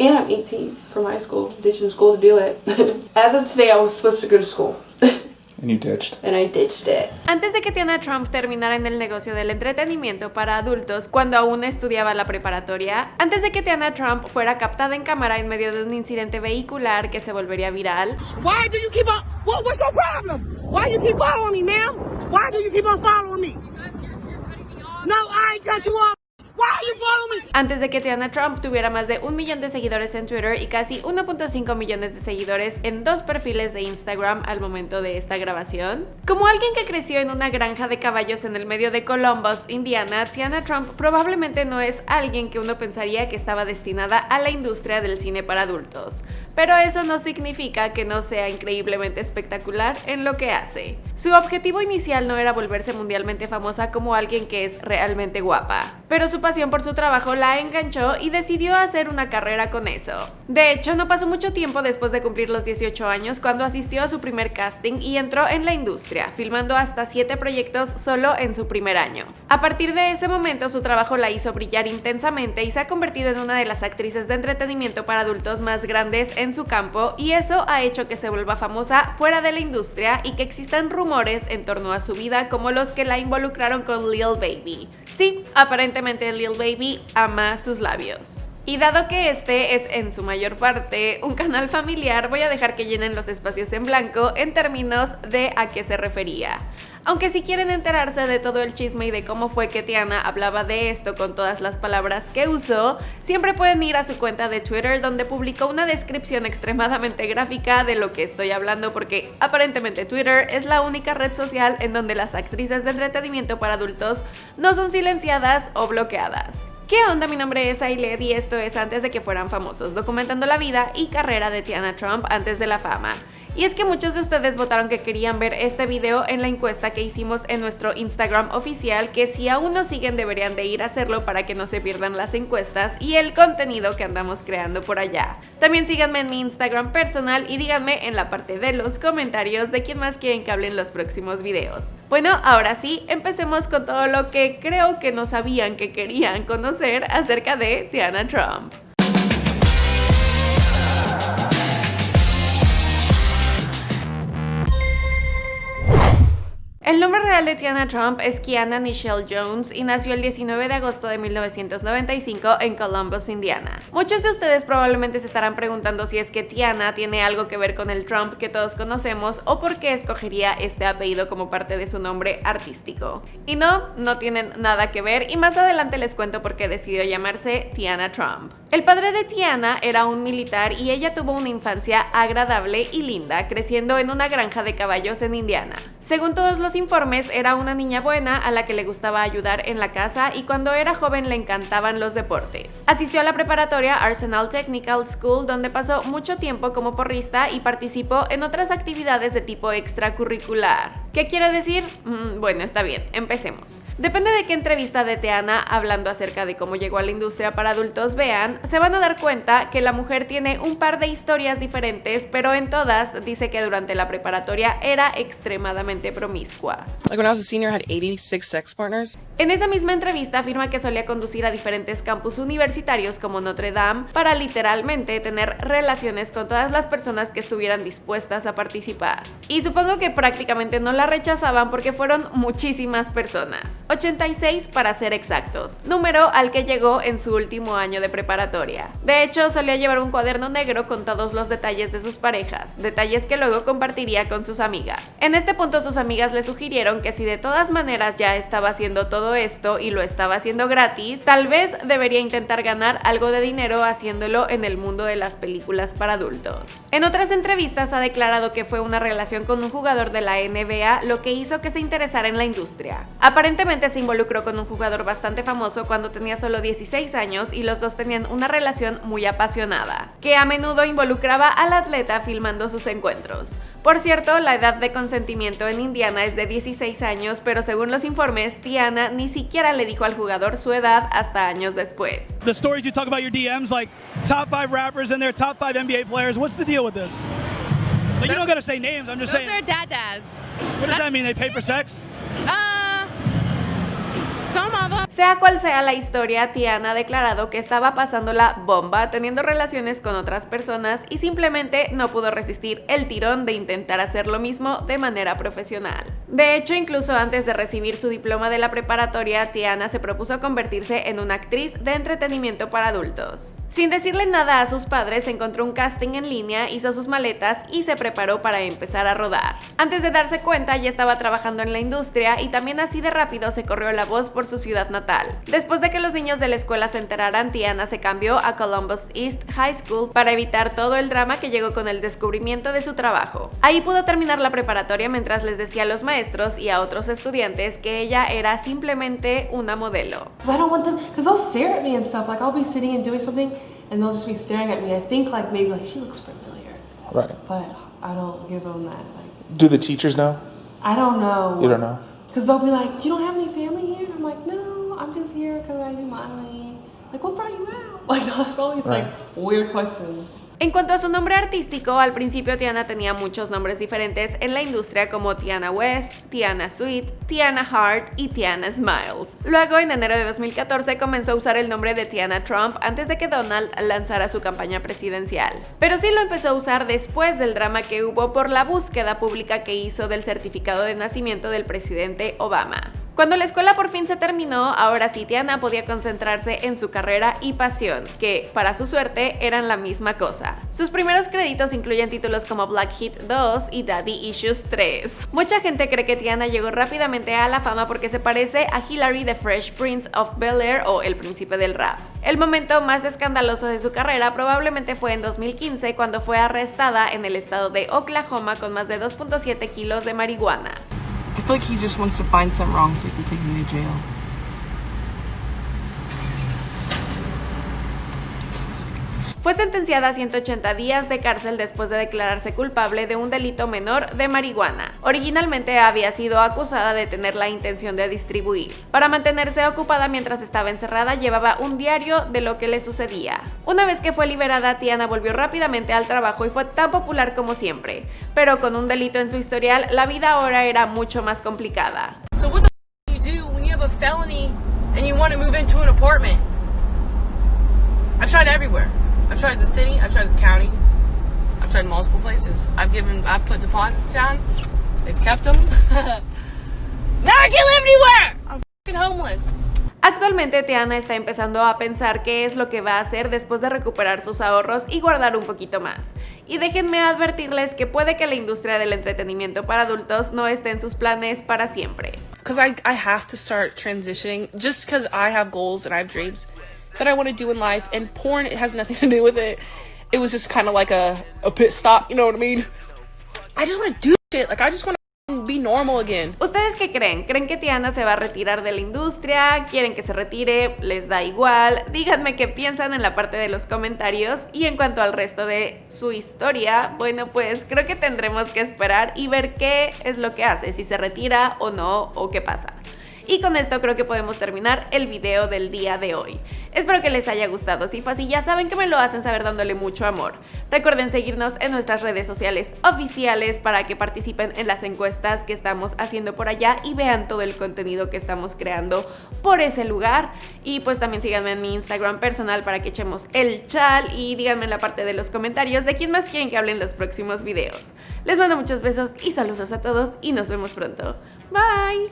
And I'm 18 from high school, ditching school to do it. As of today, I was supposed to go to school. And you ditched. And I ditched it. Antes de que Tiana Trump terminara en el negocio del entretenimiento para adultos cuando aún estudiaba la preparatoria, antes de que Tiana Trump fuera captada en cámara en medio de un incidente vehicular que se volvería viral, Why do you keep on? What, what's your problem? Why you keep following me, ma'am? Why do you keep on following me? No, I ain't cut you off. Antes de que Tiana Trump tuviera más de un millón de seguidores en Twitter y casi 1.5 millones de seguidores en dos perfiles de Instagram al momento de esta grabación. Como alguien que creció en una granja de caballos en el medio de Columbus, Indiana, Tiana Trump probablemente no es alguien que uno pensaría que estaba destinada a la industria del cine para adultos. Pero eso no significa que no sea increíblemente espectacular en lo que hace. Su objetivo inicial no era volverse mundialmente famosa como alguien que es realmente guapa, pero su pasión por su trabajo la enganchó y decidió hacer una carrera con eso. De hecho, no pasó mucho tiempo después de cumplir los 18 años cuando asistió a su primer casting y entró en la industria, filmando hasta 7 proyectos solo en su primer año. A partir de ese momento, su trabajo la hizo brillar intensamente y se ha convertido en una de las actrices de entretenimiento para adultos más grandes en su campo y eso ha hecho que se vuelva famosa fuera de la industria y que existan rumores en torno a su vida como los que la involucraron con Lil Baby. Sí, aparentemente Lil Baby ama sus labios. Y dado que este es en su mayor parte un canal familiar, voy a dejar que llenen los espacios en blanco en términos de a qué se refería. Aunque si quieren enterarse de todo el chisme y de cómo fue que Tiana hablaba de esto con todas las palabras que usó, siempre pueden ir a su cuenta de Twitter donde publicó una descripción extremadamente gráfica de lo que estoy hablando porque aparentemente Twitter es la única red social en donde las actrices de entretenimiento para adultos no son silenciadas o bloqueadas. ¿Qué onda? Mi nombre es Ailed y esto es Antes de que fueran famosos, documentando la vida y carrera de Tiana Trump antes de la fama. Y es que muchos de ustedes votaron que querían ver este video en la encuesta que hicimos en nuestro Instagram oficial, que si aún no siguen deberían de ir a hacerlo para que no se pierdan las encuestas y el contenido que andamos creando por allá. También síganme en mi Instagram personal y díganme en la parte de los comentarios de quién más quieren que hable en los próximos videos. Bueno, ahora sí, empecemos con todo lo que creo que no sabían que querían conocer acerca de Tiana Trump. El nombre real de Tiana Trump es Kiana Nichelle Jones y nació el 19 de agosto de 1995 en Columbus, Indiana. Muchos de ustedes probablemente se estarán preguntando si es que Tiana tiene algo que ver con el Trump que todos conocemos o por qué escogería este apellido como parte de su nombre artístico. Y no, no tienen nada que ver y más adelante les cuento por qué decidió llamarse Tiana Trump. El padre de Tiana era un militar y ella tuvo una infancia agradable y linda, creciendo en una granja de caballos en Indiana. Según todos los informes, era una niña buena a la que le gustaba ayudar en la casa y cuando era joven le encantaban los deportes. Asistió a la preparatoria Arsenal Technical School donde pasó mucho tiempo como porrista y participó en otras actividades de tipo extracurricular. ¿Qué quiero decir? Mm, bueno, está bien, empecemos. Depende de qué entrevista de Tiana hablando acerca de cómo llegó a la industria para adultos vean, se van a dar cuenta que la mujer tiene un par de historias diferentes, pero en todas dice que durante la preparatoria era extremadamente promiscua. Like when I was a senior, I had 86 sex partners. En esa misma entrevista afirma que solía conducir a diferentes campus universitarios como Notre Dame para literalmente tener relaciones con todas las personas que estuvieran dispuestas a participar. Y supongo que prácticamente no la rechazaban porque fueron muchísimas personas, 86 para ser exactos, número al que llegó en su último año de preparatoria. De hecho, solía llevar un cuaderno negro con todos los detalles de sus parejas, detalles que luego compartiría con sus amigas. En este punto sus amigas le sugirieron que si de todas maneras ya estaba haciendo todo esto y lo estaba haciendo gratis, tal vez debería intentar ganar algo de dinero haciéndolo en el mundo de las películas para adultos. En otras entrevistas ha declarado que fue una relación con un jugador de la NBA lo que hizo que se interesara en la industria. Aparentemente se involucró con un jugador bastante famoso cuando tenía solo 16 años y los dos tenían una relación muy apasionada, que a menudo involucraba al atleta filmando sus encuentros. Por cierto, la edad de consentimiento en Indiana es de 16 años, pero según los informes, Tiana ni siquiera le dijo al jugador su edad hasta años después. The stories you talk about your DMs, like top five rappers and their top five NBA players. What's the deal with this? Like, you don't gotta say names. I'm just Those saying. are dad dads. What does that mean? They pay for sex? Uh, some of them. Sea cual sea la historia, Tiana ha declarado que estaba pasando la bomba teniendo relaciones con otras personas y simplemente no pudo resistir el tirón de intentar hacer lo mismo de manera profesional. De hecho, incluso antes de recibir su diploma de la preparatoria, Tiana se propuso convertirse en una actriz de entretenimiento para adultos. Sin decirle nada a sus padres, encontró un casting en línea, hizo sus maletas y se preparó para empezar a rodar. Antes de darse cuenta, ya estaba trabajando en la industria y también así de rápido se corrió la voz por su ciudad natal. Después de que los niños de la escuela se enteraran, Tiana se cambió a Columbus East High School para evitar todo el drama que llegó con el descubrimiento de su trabajo. Ahí pudo terminar la preparatoria mientras les decía a los maestros y a otros estudiantes que ella era simplemente una modelo. I don't want them, because they'll stare at me and stuff. Like I'll be sitting and doing something, and they'll just be staring at me. I think like maybe like she looks familiar, Right. but I don't give them that. Like Do the teachers know? I don't know. You don't know. Because they'll be like, you don't have here because I do modeling. Like, what brought you out? Like, that's all these like weird questions. En cuanto a su nombre artístico, al principio Tiana tenía muchos nombres diferentes en la industria como Tiana West, Tiana Sweet, Tiana Hart y Tiana Smiles. Luego, en enero de 2014, comenzó a usar el nombre de Tiana Trump antes de que Donald lanzara su campaña presidencial. Pero sí lo empezó a usar después del drama que hubo por la búsqueda pública que hizo del certificado de nacimiento del presidente Obama. Cuando la escuela por fin se terminó, ahora sí Tiana podía concentrarse en su carrera y pasión, que, para su suerte, eran la misma cosa. Sus primeros créditos incluyen títulos como Black Heat 2 y Daddy Issues 3. Mucha gente cree que Tiana llegó rápidamente a la fama porque se parece a Hilary the Fresh Prince of Bel-Air o El Príncipe del Rap. El momento más escandaloso de su carrera probablemente fue en 2015 cuando fue arrestada en el estado de Oklahoma con más de 2.7 kilos de marihuana. I feel like he just wants to find something wrong so he can take me to jail. Fue sentenciada a 180 días de cárcel después de declararse culpable de un delito menor de marihuana. Originalmente había sido acusada de tener la intención de distribuir. Para mantenerse ocupada mientras estaba encerrada, llevaba un diario de lo que le sucedía. Una vez que fue liberada, Tiana volvió rápidamente al trabajo y fue tan popular como siempre. Pero con un delito en su historial, la vida ahora era mucho más complicada. I've tried everywhere. I've tried the city. I've tried the county. I've tried multiple places. I've given. I've put deposits down. They've kept them. now I can't live anywhere. I'm fucking homeless. Actualmente Tiana está empezando a pensar qué es lo que va a hacer después de recuperar sus ahorros y guardar un poquito más. Y déjenme advertirles que puede que la industria del entretenimiento para adultos no esté en sus planes para siempre. Because I, I have to start transitioning just because I have goals and I have dreams that I want to do in life. And porn, it has nothing to do with it. It was just kind of like a, a pit stop, you know what I mean? I just want to do shit. Like, I just want to be normal again. ¿Ustedes qué creen? ¿Creen que Tiana se va a retirar de la industria? ¿Quieren que se retire? ¿Les da igual? Díganme qué piensan en la parte de los comentarios. Y en cuanto al resto de su historia, bueno, pues creo que tendremos que esperar y ver qué es lo que hace, si se retira o no, o qué pasa. Y con esto creo que podemos terminar el video del día de hoy. Espero que les haya gustado, si fue así ya saben que me lo hacen saber dándole mucho amor. Recuerden seguirnos en nuestras redes sociales oficiales para que participen en las encuestas que estamos haciendo por allá y vean todo el contenido que estamos creando por ese lugar. Y pues también síganme en mi Instagram personal para que echemos el chal y díganme en la parte de los comentarios de quién más quieren que hable en los próximos videos. Les mando muchos besos y saludos a todos y nos vemos pronto. Bye!